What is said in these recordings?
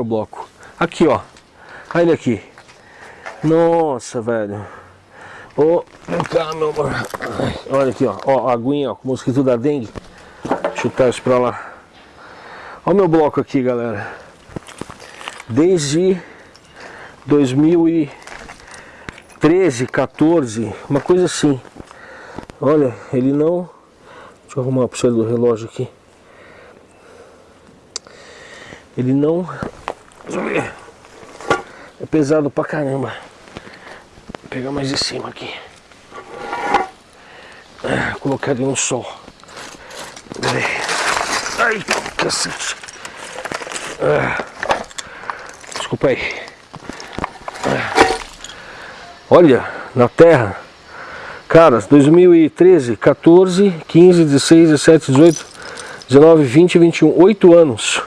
o bloco. Aqui, ó. Olha ele aqui. Nossa, velho. Ô, cá, meu amor. Olha aqui, ó. Ó, a aguinha, ó, com mosquito da dengue. Chutar isso pra lá. Olha o meu bloco aqui, galera. Desde 2013, 14, uma coisa assim. Olha, ele não... Deixa eu arrumar a pulseira do relógio aqui. Ele não... Ver. É pesado pra caramba. Vou pegar mais de cima aqui. Ah, colocar ele no sol. Peraí. Ai, cacete. Ah, desculpa aí. Ah, olha, na terra. Caras, 2013, 14, 15, 16, 17, 18, 19, 20, 21. 8 anos.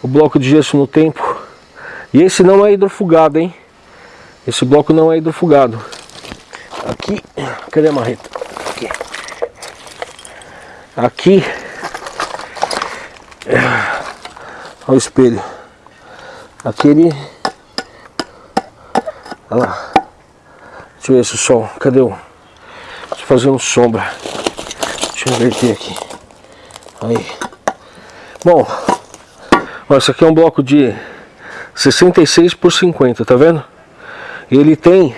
O bloco de gesso no tempo. E esse não é hidrofugado, hein? Esse bloco não é hidrofugado. Aqui, cadê a marreta? Aqui. Aqui. Olha o espelho. Aquele. Olha lá. Deixa eu ver esse sol. Cadê o. Deixa eu fazer um sombra. Deixa eu inverter aqui. Aí. Bom. Ó, esse aqui é um bloco de 66 por 50, tá vendo? Ele tem.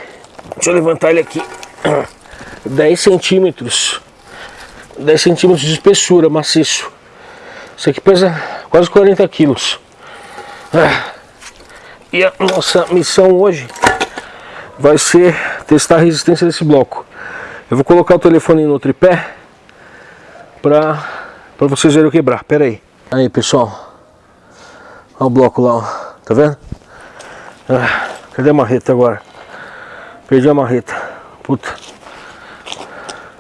Deixa eu levantar ele aqui. 10 centímetros. 10 centímetros de espessura, maciço. Isso aqui pesa quase 40 quilos. Ah, e a nossa missão hoje vai ser testar a resistência desse bloco. Eu vou colocar o telefone no tripé para para vocês verem eu quebrar. Pera aí. Aí, pessoal. Olha o bloco lá, ó. Tá vendo? Ah, cadê a marreta agora? Perdi a marreta. Puta.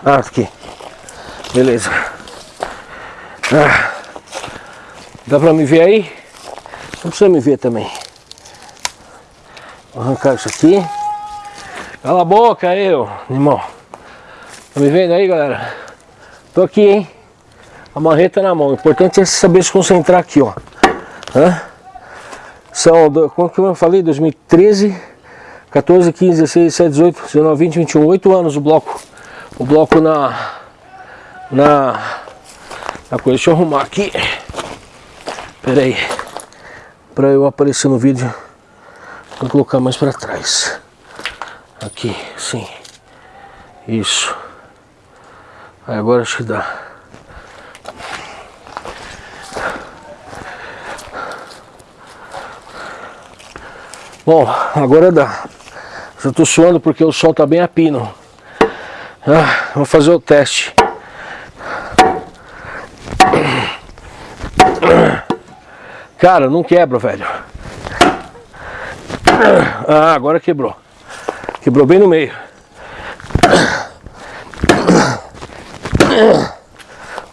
Ah, aqui. Beleza. Ah. Dá pra me ver aí? Não precisa me ver também. Vou arrancar isso aqui. Cala a boca aí, ô irmão. Tá me vendo aí, galera? Tô aqui, hein? A marreta na mão. O importante é saber se concentrar aqui, ó. Hã? São, como eu falei? 2013, 14, 15, 16, 17, 18, 19, 20, 21. 8 anos o bloco. O bloco na... Na... Na coisa. Deixa eu arrumar aqui. Pera aí. Pra eu aparecer no vídeo. Vou colocar mais pra trás. Aqui, sim. Isso. Aí agora acho que dá. Bom, agora dá. Já tô suando porque o sol tá bem a pino. Ah, vou fazer o teste. Cara, não quebra, velho. Ah, agora quebrou. Quebrou bem no meio.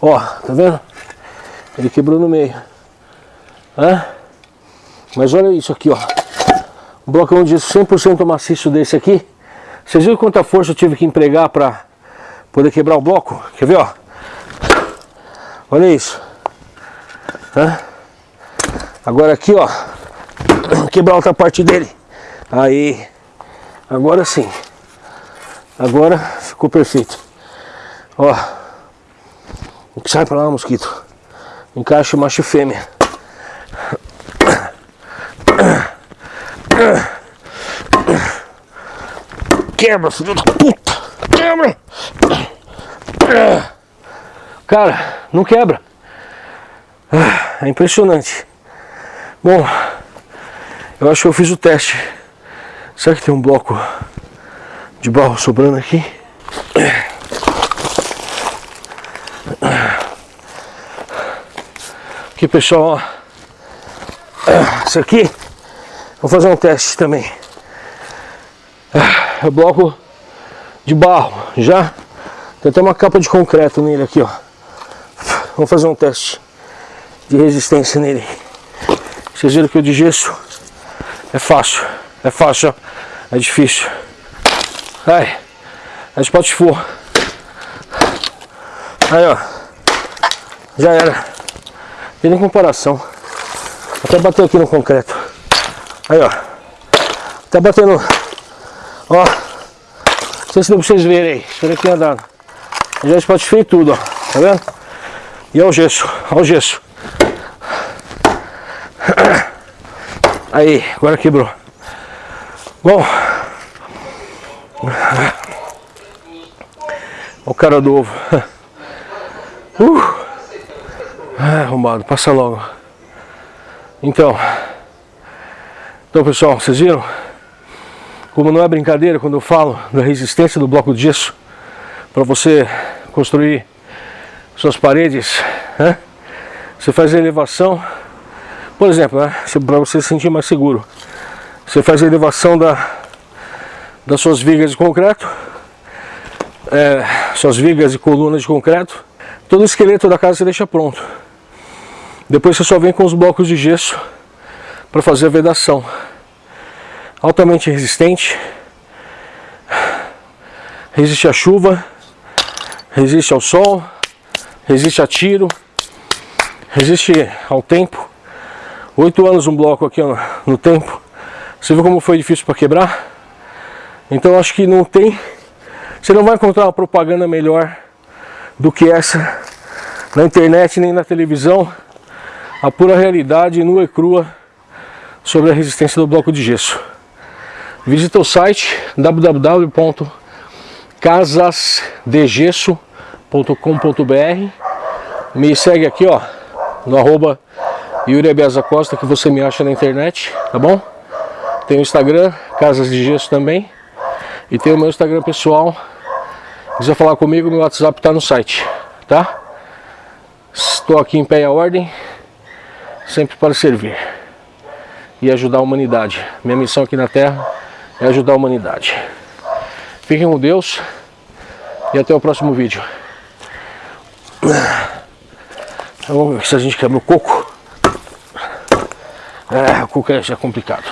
Ó, tá vendo? Ele quebrou no meio. Hã? Mas olha isso aqui, ó. Um blocão de 100% maciço desse aqui. Vocês viram quanta força eu tive que empregar pra poder quebrar o bloco? Quer ver, ó? Olha isso. Hã? Agora aqui, ó. Quebrar outra parte dele. Aí. Agora sim. Agora ficou perfeito. Ó. Sai pra lá, mosquito. Encaixa macho e fêmea. Quebra, filho da puta. Quebra. Cara, não quebra. É impressionante. Bom, eu acho que eu fiz o teste. Será que tem um bloco de barro sobrando aqui? Aqui pessoal, ó. Isso aqui, vou fazer um teste também. É bloco de barro, já. Tem até uma capa de concreto nele aqui, ó. Vamos fazer um teste de resistência nele. Vocês viram que o de gesso é fácil, é fácil, é difícil. Ai, a spot for. Aí ó, já era. Tem nem comparação. Até bater aqui no concreto. Aí, ó. Tá batendo. Ó. Não sei se deu pra vocês verem aí. Aqui andando. Já espatifei tudo, ó. Tá vendo? E é o gesso. Ó o gesso. Aí, agora quebrou. Bom. O cara do ovo. Uh. Ah, arrombado, passa logo. Então. Então pessoal, vocês viram? Como não é brincadeira quando eu falo da resistência do bloco de gesso para você construir suas paredes, né? Você faz a elevação, por exemplo, né? para você se sentir mais seguro. Você faz a elevação da, das suas vigas de concreto, é, suas vigas e colunas de concreto, todo o esqueleto da casa você deixa pronto. Depois você só vem com os blocos de gesso para fazer a vedação. Altamente resistente, resiste à chuva, resiste ao sol, resiste a tiro, resiste ao tempo. Oito anos um bloco aqui ó, no tempo. Você viu como foi difícil para quebrar? Então acho que não tem... Você não vai encontrar uma propaganda melhor do que essa na internet nem na televisão. A pura realidade nua e crua sobre a resistência do bloco de gesso. Visita o site www.casasdegesso.com.br Me segue aqui ó, no arroba Yuri Costa que você me acha na internet, tá bom? Tem o Instagram, Casas de Gesso também. E tem o meu Instagram pessoal. Se quiser falar comigo, meu WhatsApp está no site, tá? Estou aqui em pé e a ordem, sempre para servir e ajudar a humanidade. Minha missão aqui na Terra é ajudar a humanidade. Fiquem com Deus e até o próximo vídeo. Vamos ver se a gente quebra o coco. É, o coco é já complicado.